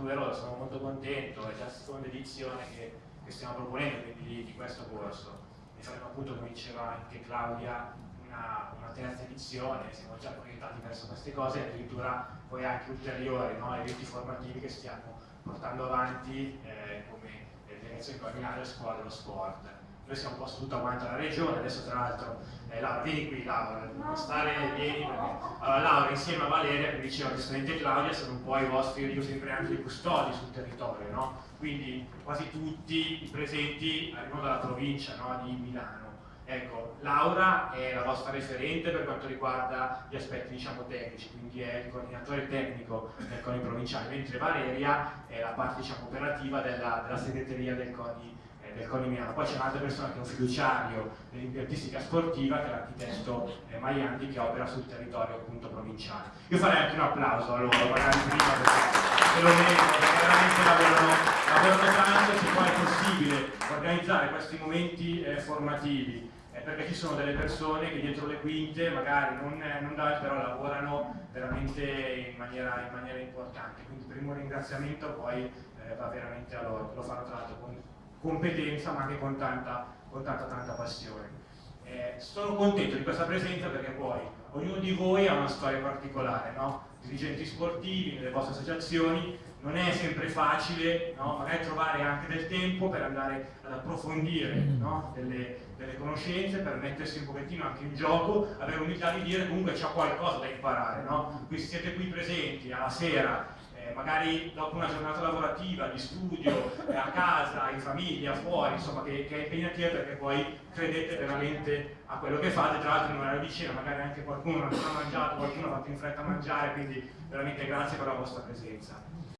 numerosa, sono molto contento, è già la seconda edizione che, che stiamo proponendo quindi, di questo corso e saremo appunto, come diceva anche Claudia, una, una terza edizione, siamo già proiettati verso queste cose addirittura poi anche ulteriori no, eventi formativi che stiamo portando avanti eh, come direzione coordinata scuola dello sport. Noi siamo un po' su tutta quanta la regione, adesso tra l'altro, eh, Laura, vieni qui Laura, non stare, vieni perché... Allora Laura insieme a Valeria, che diceva giustamente Claudia, sono un po' i vostri, io sempre anche i custodi sul territorio, no? Quindi quasi tutti i presenti arrivano dalla provincia no? di Milano Ecco, Laura è la vostra referente per quanto riguarda gli aspetti diciamo, tecnici, quindi è il coordinatore tecnico del CONI provinciale, mentre Valeria è la parte diciamo, operativa della, della, segreteria del CONI, del CONI Milano. Poi c'è un'altra persona che è un fiduciario dell'impiantistica sportiva, che è l'architetto eh, Maiandi, che opera sul territorio appunto, provinciale. Io farei anche un applauso a loro, magari prima perché lo veramente lavorano, lavorano tanto, se poi è possibile organizzare questi momenti eh, formativi perché ci sono delle persone che dietro le quinte magari non, non dà, però lavorano veramente in maniera, in maniera, importante. Quindi primo ringraziamento poi eh, va veramente a loro, lo fanno tra l'altro con competenza ma anche con tanta, con tanta, tanta passione. Eh, sono contento di questa presenza perché poi ognuno di voi ha una storia particolare, no? dirigenti sportivi, nelle vostre associazioni, non è sempre facile no? magari trovare anche del tempo per andare ad approfondire no? delle, delle, conoscenze, per mettersi un pochettino anche in gioco, avere l'umiltà di dire comunque c'è qualcosa da imparare. No? Quindi siete qui presenti alla sera, eh, magari dopo una giornata lavorativa, di studio, eh, a casa, in famiglia, fuori, insomma che, che è impegnativa perché poi credete veramente a quello che fate, tra l'altro in orario di cena, magari anche qualcuno non ha mangiato, qualcuno ha fatto in fretta a mangiare, quindi veramente grazie per la vostra presenza.